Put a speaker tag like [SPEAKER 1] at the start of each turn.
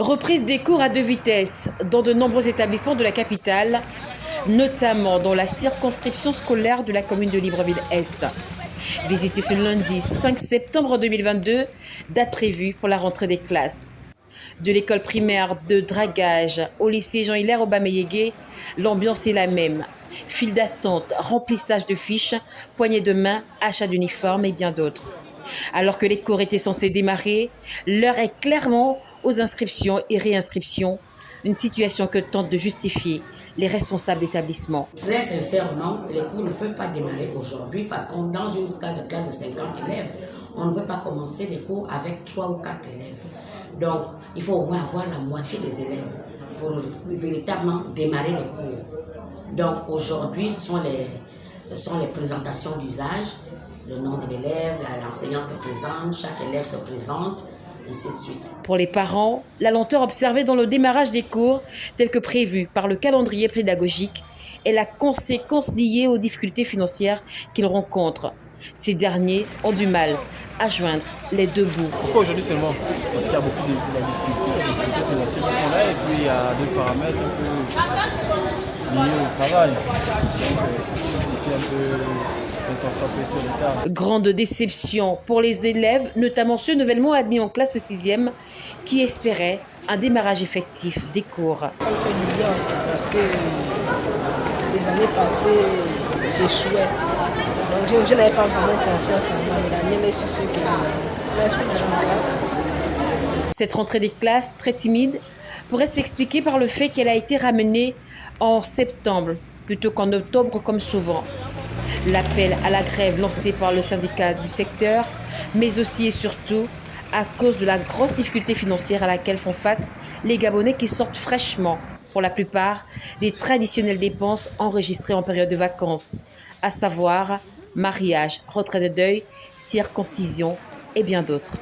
[SPEAKER 1] Reprise des cours à deux vitesses dans de nombreux établissements de la capitale, notamment dans la circonscription scolaire de la commune de Libreville-Est. Visité ce lundi 5 septembre 2022, date prévue pour la rentrée des classes. De l'école primaire de dragage au lycée Jean-Hilaire Aubameyégué, l'ambiance est la même. File d'attente, remplissage de fiches, poignées de main, achat d'uniformes et bien d'autres. Alors que les cours étaient censés démarrer, l'heure est clairement aux inscriptions et réinscriptions, une situation que tentent de justifier les responsables d'établissement.
[SPEAKER 2] Très sincèrement, les cours ne peuvent pas démarrer aujourd'hui parce qu'on dans une scale de classe de 50 élèves, on ne peut pas commencer les cours avec 3 ou 4 élèves. Donc, il faut au moins avoir la moitié des élèves pour véritablement démarrer les cours. Donc, aujourd'hui, ce, ce sont les présentations d'usage, le nom de l'élève, l'enseignant se présente, chaque élève se présente, ainsi de suite.
[SPEAKER 1] Pour les parents, la lenteur observée dans le démarrage des cours, tel que prévu par le calendrier pédagogique, est la conséquence liée aux difficultés financières qu'ils rencontrent. Ces derniers ont du mal à joindre les deux bouts.
[SPEAKER 3] Pourquoi aujourd'hui seulement Parce qu'il y a beaucoup de, difficultés financières qui sont là et puis il y a d'autres paramètres un peu liés au travail. Donc, euh, un peu
[SPEAKER 1] Grande déception pour les élèves, notamment ceux nouvellement admis en classe de 6e, qui espéraient un démarrage effectif des cours. Ça
[SPEAKER 4] me fait du bien parce que les années passées, j'échouais. Donc je, n'avais pas vraiment confiance en moi, mais la mienne est sur ce que là, je en classe.
[SPEAKER 1] Cette rentrée des classes, très timide, pourrait s'expliquer par le fait qu'elle a été ramenée en septembre plutôt qu'en octobre comme souvent l'appel à la grève lancé par le syndicat du secteur, mais aussi et surtout à cause de la grosse difficulté financière à laquelle font face les Gabonais qui sortent fraîchement, pour la plupart, des traditionnelles dépenses enregistrées en période de vacances, à savoir mariage, retrait de deuil, circoncision et bien d'autres.